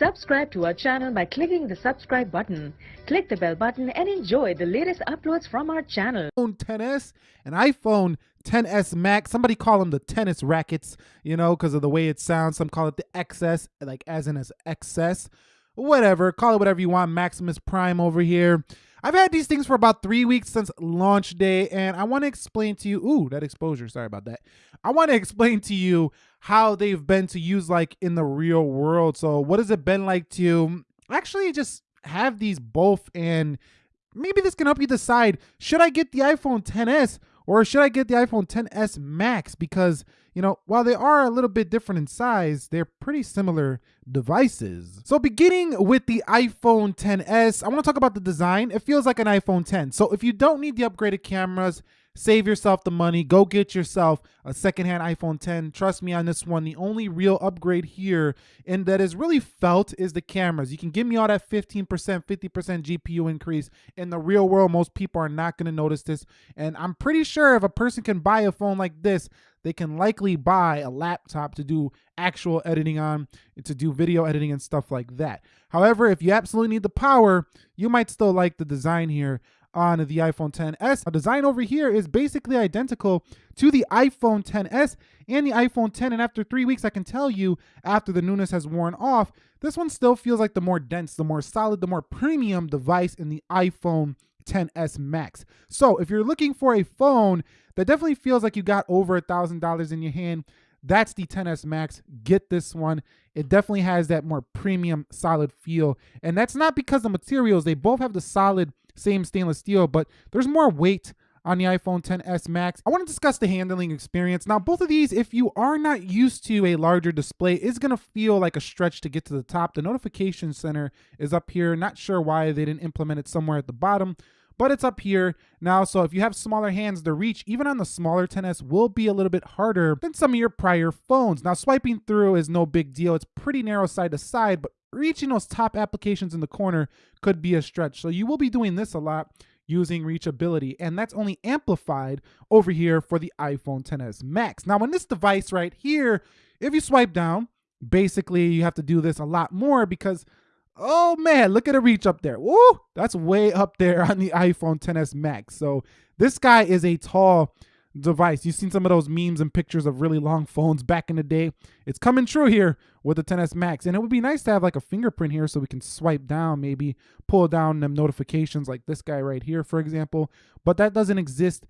Subscribe to our channel by clicking the subscribe button. Click the bell button and enjoy the latest uploads from our channel. iPhone 10s and iPhone 10s Max. Somebody call them the tennis rackets, you know, because of the way it sounds. Some call it the XS, like as in as XS. Whatever, call it whatever you want. Maximus Prime over here. I've had these things for about three weeks since launch day, and I want to explain to you. Ooh, that exposure. Sorry about that. I want to explain to you how they've been to use like in the real world. So, what has it been like to actually just have these both? And maybe this can help you decide should I get the iPhone 10s or should I get the iPhone 10s Max? Because, you know, while they are a little bit different in size, they're pretty similar devices. So beginning with the iPhone 10s, I want to talk about the design. It feels like an iPhone 10. So if you don't need the upgraded cameras, Save yourself the money. Go get yourself a secondhand iPhone 10. Trust me on this one. The only real upgrade here and that is really felt is the cameras. You can give me all that 15%, 50% GPU increase. In the real world, most people are not going to notice this. And I'm pretty sure if a person can buy a phone like this, they can likely buy a laptop to do actual editing on, to do video editing and stuff like that. However, if you absolutely need the power, you might still like the design here on the iPhone 10s. The design over here is basically identical to the iPhone 10s and the iPhone 10. And after three weeks, I can tell you, after the newness has worn off, this one still feels like the more dense, the more solid, the more premium device in the iPhone 10s Max. So if you're looking for a phone that definitely feels like you got over a thousand dollars in your hand, that's the 10s Max. Get this one. It definitely has that more premium, solid feel. And that's not because the materials, they both have the solid same stainless steel, but there's more weight on the iPhone 10s Max. I want to discuss the handling experience. Now, both of these, if you are not used to a larger display, is going to feel like a stretch to get to the top. The notification center is up here. Not sure why they didn't implement it somewhere at the bottom, but it's up here now. So if you have smaller hands, the reach, even on the smaller 10s, will be a little bit harder than some of your prior phones. Now, swiping through is no big deal. It's pretty narrow side to side, but reaching those top applications in the corner could be a stretch. So you will be doing this a lot using reachability and that's only amplified over here for the iPhone 10s Max. Now on this device right here, if you swipe down, basically you have to do this a lot more because oh man, look at the reach up there. Woo, that's way up there on the iPhone 10s Max. So this guy is a tall device. You've seen some of those memes and pictures of really long phones back in the day. It's coming true here with the 10s Max. And it would be nice to have like a fingerprint here so we can swipe down, maybe pull down them notifications like this guy right here, for example. But that doesn't exist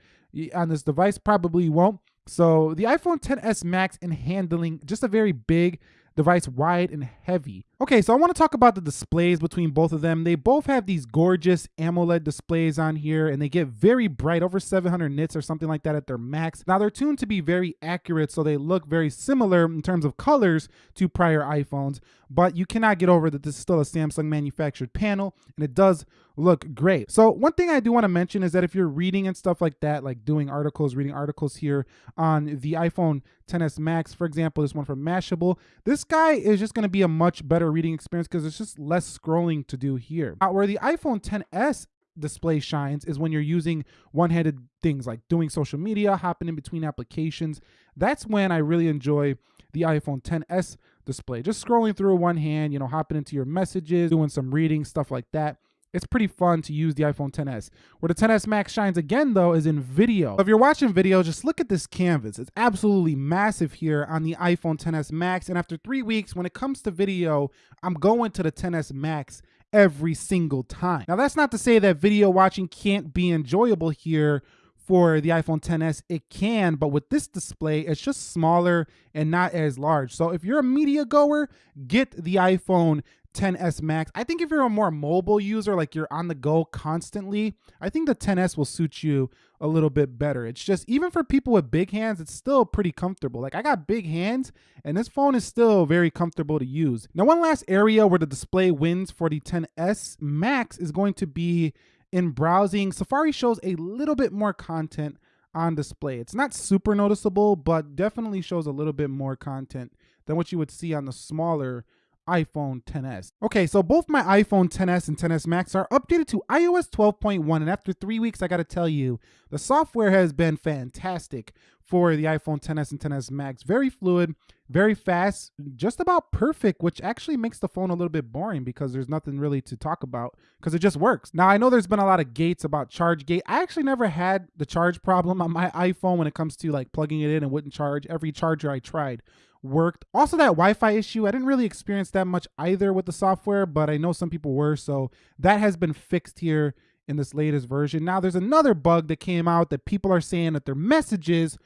on this device, probably won't. So the iPhone 10s Max in handling, just a very big device wide and heavy. Okay, so I want to talk about the displays between both of them. They both have these gorgeous AMOLED displays on here and they get very bright, over 700 nits or something like that at their max. Now they're tuned to be very accurate, so they look very similar in terms of colors to prior iPhones, but you cannot get over that this is still a Samsung manufactured panel and it does look great. So one thing I do want to mention is that if you're reading and stuff like that, like doing articles, reading articles here on the iPhone 10s Max, for example, this one from Mashable, this guy is just going to be a much better reading experience because it's just less scrolling to do here. Now, where the iPhone 10s display shines is when you're using one-handed things like doing social media, hopping in between applications. That's when I really enjoy the iPhone 10s display. Just scrolling through one hand, you know, hopping into your messages, doing some reading, stuff like that it's pretty fun to use the iPhone 10s. Where the 10s Max shines again though is in video. If you're watching video, just look at this canvas. It's absolutely massive here on the iPhone 10s Max. And after three weeks, when it comes to video, I'm going to the 10s Max every single time. Now that's not to say that video watching can't be enjoyable here for the iPhone 10s, it can, but with this display, it's just smaller and not as large. So if you're a media goer, get the iPhone 10s Max. I think if you're a more mobile user, like you're on the go constantly, I think the 10s will suit you a little bit better. It's just, even for people with big hands, it's still pretty comfortable. Like I got big hands and this phone is still very comfortable to use. Now, one last area where the display wins for the 10s Max is going to be in browsing. Safari shows a little bit more content on display. It's not super noticeable, but definitely shows a little bit more content than what you would see on the smaller iPhone 10s. Okay, so both my iPhone 10s and 10s Max are updated to iOS 12.1, and after three weeks, I gotta tell you, the software has been fantastic for the iPhone 10s and 10s Max. Very fluid, very fast, just about perfect, which actually makes the phone a little bit boring because there's nothing really to talk about because it just works. Now, I know there's been a lot of gates about charge gate. I actually never had the charge problem on my iPhone when it comes to like plugging it in and wouldn't charge. Every charger I tried worked. Also, that Wi Fi issue, I didn't really experience that much either with the software, but I know some people were. So that has been fixed here in this latest version. Now, there's another bug that came out that people are saying that their messages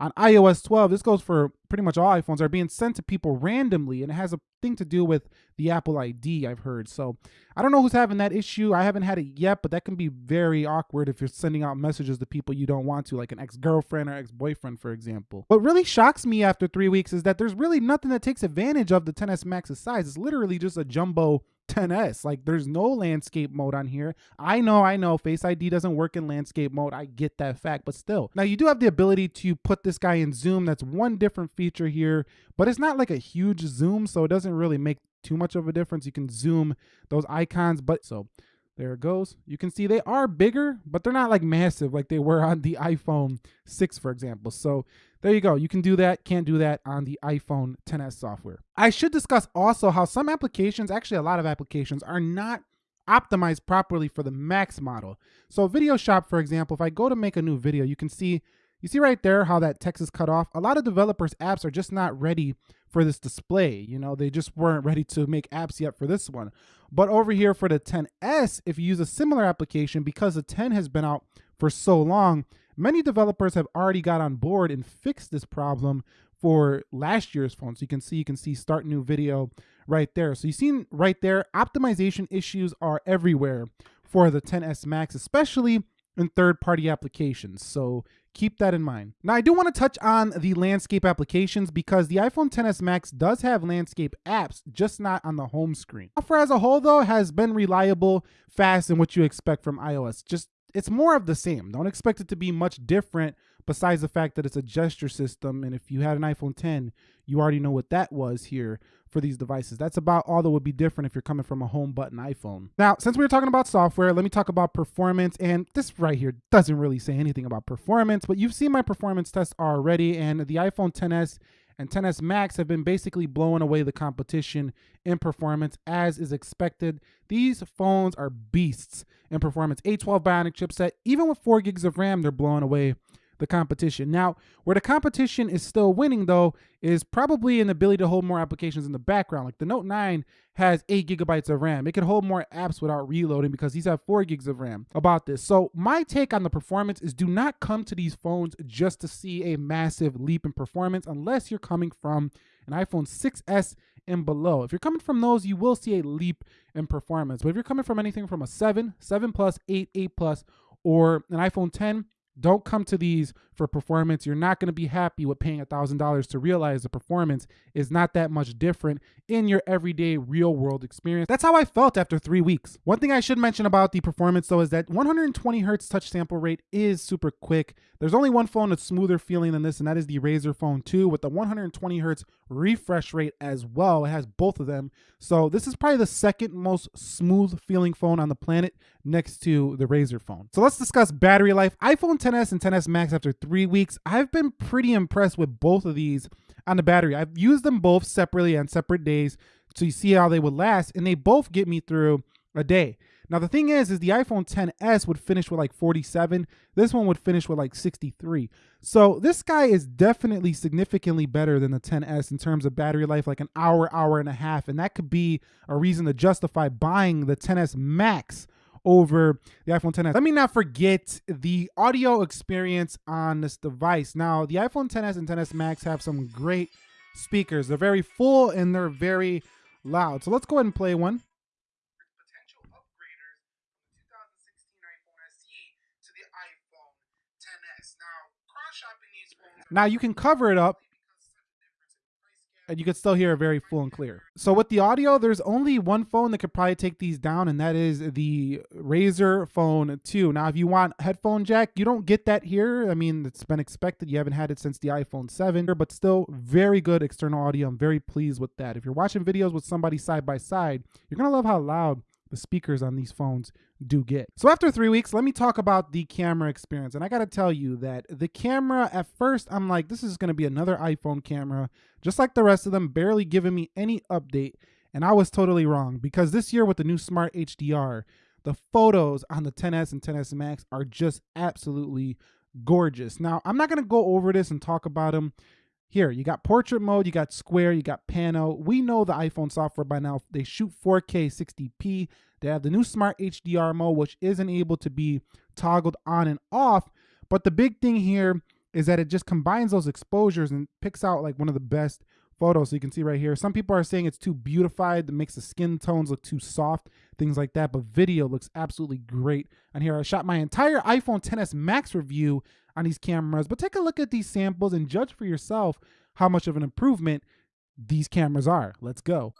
on iOS 12, this goes for pretty much all iPhones, are being sent to people randomly, and it has a thing to do with the Apple ID, I've heard. So I don't know who's having that issue. I haven't had it yet, but that can be very awkward if you're sending out messages to people you don't want to, like an ex girlfriend or ex boyfriend, for example. What really shocks me after three weeks is that there's really nothing that takes advantage of the 10s Max's size. It's literally just a jumbo 10s like there's no landscape mode on here. I know i know face id doesn't work in landscape mode. I get that fact but still. Now you do have the ability to put this guy in zoom. That's one different feature here but it's not like a huge zoom so it doesn't really make too much of a difference. You can zoom those icons but so there it goes. You can see they are bigger, but they're not like massive like they were on the iPhone 6, for example. So there you go. You can do that. Can't do that on the iPhone 10s software. I should discuss also how some applications, actually a lot of applications, are not optimized properly for the Max model. So Video Shop, for example, if I go to make a new video, you can see you see right there how that text is cut off. A lot of developers' apps are just not ready for this display. You know, they just weren't ready to make apps yet for this one. But over here for the 10S, if you use a similar application, because the 10 has been out for so long, many developers have already got on board and fixed this problem for last year's phone. So you can see, you can see start new video right there. So you seen right there, optimization issues are everywhere for the 10S Max, especially in third-party applications. So keep that in mind. Now, I do want to touch on the landscape applications because the iPhone 10s Max does have landscape apps, just not on the home screen. Software as a whole, though, has been reliable, fast, and what you expect from iOS. Just it's more of the same. Don't expect it to be much different besides the fact that it's a gesture system. And if you had an iPhone 10, you already know what that was here for these devices. That's about all that would be different if you're coming from a home button iPhone. Now, since we were talking about software, let me talk about performance. And this right here doesn't really say anything about performance, but you've seen my performance test already. And the iPhone 10s and 10s Max have been basically blowing away the competition in performance as is expected. These phones are beasts in performance. A12 Bionic chipset, even with 4 gigs of RAM, they're blowing away the competition. Now, where the competition is still winning, though, is probably the ability to hold more applications in the background. Like the Note 9 has 8 gigabytes of RAM. It can hold more apps without reloading because these have 4 gigs of RAM about this. So, my take on the performance is do not come to these phones just to see a massive leap in performance unless you're coming from an iPhone 6S and below. If you're coming from those, you will see a leap in performance. But if you're coming from anything from a 7, 7 plus, 8, 8 plus, or an iPhone 10, don't come to these for performance. You're not going to be happy with paying $1,000 to realize the performance is not that much different in your everyday real world experience. That's how I felt after three weeks. One thing I should mention about the performance though is that 120 hertz touch sample rate is super quick. There's only one phone that's smoother feeling than this, and that is the Razer Phone 2 with the 120 hertz refresh rate as well. It has both of them. So this is probably the second most smooth feeling phone on the planet next to the Razer phone. So let's discuss battery life. iPhone 10s and 10s Max after three weeks. I've been pretty impressed with both of these on the battery. I've used them both separately on separate days to see how they would last, and they both get me through a day. Now the thing is, is the iPhone 10s would finish with like 47. This one would finish with like 63. So this guy is definitely significantly better than the 10s in terms of battery life, like an hour, hour and a half, and that could be a reason to justify buying the 10s Max over the iPhone 10s. Let me not forget the audio experience on this device. Now, the iPhone 10s and 10s Max have some great speakers. They're very full and they're very loud. So let's go ahead and play one. Potential upgraders from the 2016 iPhone SE to the iPhone 10s. Now, cross-shopping these phones. Now you can cover it up and you can still hear it very full and clear. So with the audio, there's only one phone that could probably take these down, and that is the Razer Phone 2. Now, if you want headphone jack, you don't get that here. I mean, it's been expected. You haven't had it since the iPhone 7, but still very good external audio. I'm very pleased with that. If you're watching videos with somebody side by side, you're gonna love how loud the speakers on these phones do get. So after three weeks, let me talk about the camera experience. And I gotta tell you that the camera, at first, I'm like, this is gonna be another iPhone camera, just like the rest of them, barely giving me any update. And I was totally wrong because this year with the new Smart HDR, the photos on the 10s and 10s Max are just absolutely gorgeous. Now, I'm not to go over this and talk about them. Here, you got portrait mode, you got square, you got pano. We know the iPhone software by now. They shoot 4K 60p. They have the new Smart HDR mode, which isn't able to be toggled on and off. But the big thing here is that it just combines those exposures and picks out like one of the best photo. So you can see right here, some people are saying it's too beautified, that makes the skin tones look too soft, things like that. But video looks absolutely great. And here I shot my entire iPhone 10s Max review on these cameras. But take a look at these samples and judge for yourself how much of an improvement these cameras are. Let's go.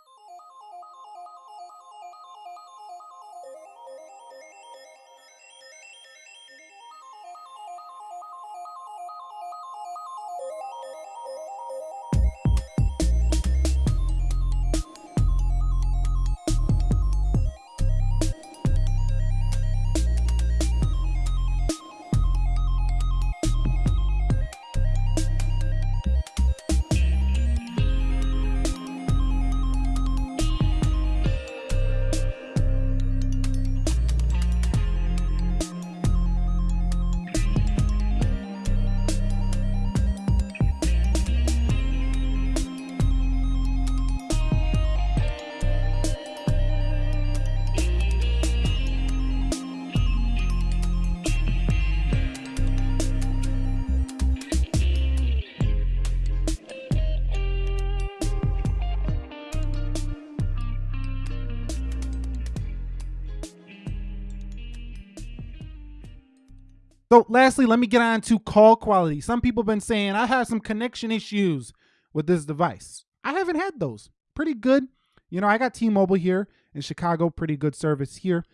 So lastly, let me get on to call quality. Some people have been saying I have some connection issues with this device. I haven't had those. Pretty good. You know, I got T-Mobile here in Chicago, pretty good service here.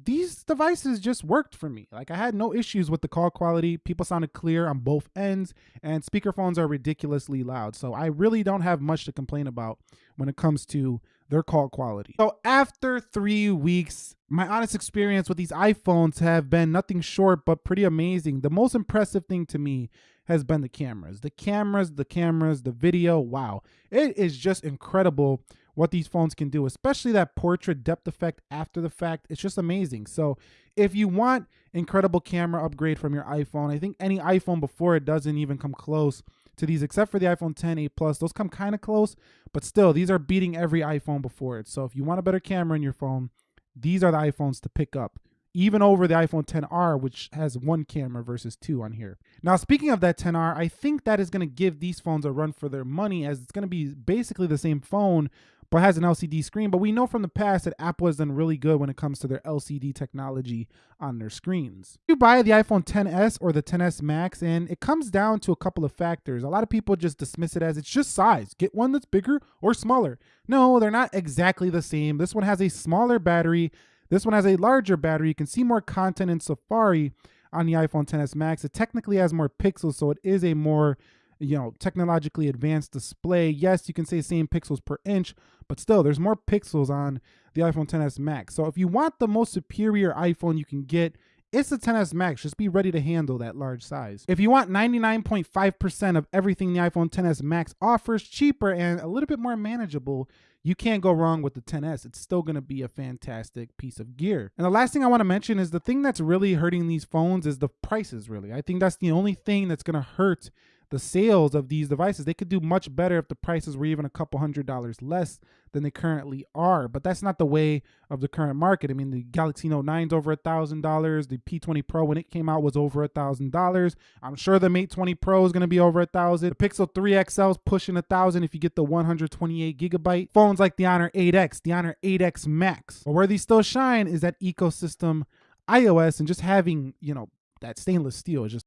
These devices just worked for me. Like I had no issues with the call quality. People sounded clear on both ends and speakerphones are ridiculously loud. So I really don't have much to complain about when it comes to their call quality. So after three weeks, my honest experience with these iPhones have been nothing short but pretty amazing. The most impressive thing to me has been the cameras. The cameras, the cameras, the video, wow. It is just incredible what these phones can do, especially that portrait depth effect after the fact. It's just amazing. So if you want incredible camera upgrade from your iPhone, I think any iPhone before it doesn't even come close to these, except for the iPhone 10, 8 Plus. Those come kind of close, but still, these are beating every iPhone before it. So if you want a better camera in your phone, these are the iPhones to pick up even over the iPhone 10R, which has one camera versus two on here. Now, speaking of that 10R, I think that is going to give these phones a run for their money as it's going to be basically the same phone, but has an LCD screen. But we know from the past that Apple has done really good when it comes to their LCD technology on their screens. You buy the iPhone 10s or the 10s Max, and it comes down to a couple of factors. A lot of people just dismiss it as it's just size. Get one that's bigger or smaller. No, they're not exactly the same. This one has a smaller battery. This one has a larger battery. You can see more content in Safari on the iPhone 10s Max. It technically has more pixels, so it is a more you know, technologically advanced display. Yes, you can say same pixels per inch, but still there's more pixels on the iPhone 10s Max. So if you want the most superior iPhone you can get, it's the 10s Max. Just be ready to handle that large size. If you want 99.5% of everything the iPhone 10s Max offers, cheaper and a little bit more manageable, you can't go wrong with the 10s. It's still going to be a fantastic piece of gear. And the last thing I want to mention is the thing that's really hurting these phones is the prices, really. I think that's the only thing that's going to hurt the sales of these devices. They could do much better if the prices were even a couple hundred dollars less than they currently are. But that's not the way of the current market. I mean, the Galaxy Note 9 is over a thousand dollars. The P20 Pro when it came out was over a thousand dollars. I'm sure the Mate 20 Pro is going to be over a thousand. The Pixel 3 XL is pushing a thousand if you get the 128 gigabyte. Phones like the Honor 8X, the Honor 8X Max. But where these still shine is that ecosystem iOS and just having, you know, that stainless steel is just